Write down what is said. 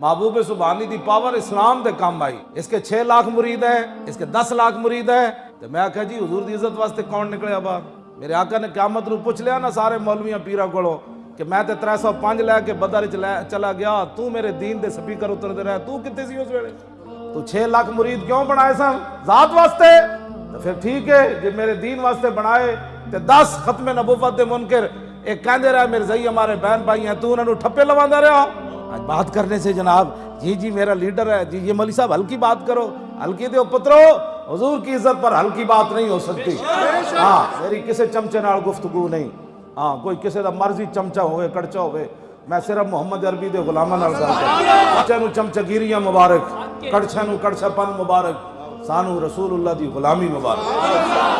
محبوب سبحانی the power اسلام دے کام آئی۔ اس کے چھ لاکھ مرید ہیں، اس کے دس لاکھ مرید ہیں۔ تو میں آکھا جی حضور دی عزت واسطے کون نکلے باہر میرے آقا نے قیامت رو پوچھ لیا نا سارے مولویاں پیرا کولو کہ میں تے ترے سو پانچ لے کے بدر چلا گیا، تو میرے دین دے سپیکر اتر دے رہا تو کتے سی اس ویلے؟ تو چھ لاکھ مرید کیوں بنائے سن؟ ذات واسطے؟ تو پھر ٹھیک ہے جب میرے دین واسطے بنائے، تے دس ختم نبوت دے منکر، ایک کہندے رہا میرے زئی ہمارے بہن بھائی ہیں، تو انہوں ٹھپے لواندہ رہا آج بات کرنے سے جناب جی جی میرا لیڈر ہے جی, جی، یہ مولوی صاحب، ہلکی بات کرو، ہلکی دیو پترو، حضور کی عزت پر ہلکی بات نہیں ہو سکتی۔ ہاں میری کسے چمچے نال گفتگو نہیں۔ ہاں کوئی کسے دا مرضی چمچا ہوئے کڑچا ہوئے، میں صرف محمد عربی دے غلامہ نال گل کردا چمچے نو چمچگیریاں مبارک کڑچے نو کڑچا پن مبارک، سانو رسول اللہ دی غلامی مبارک۔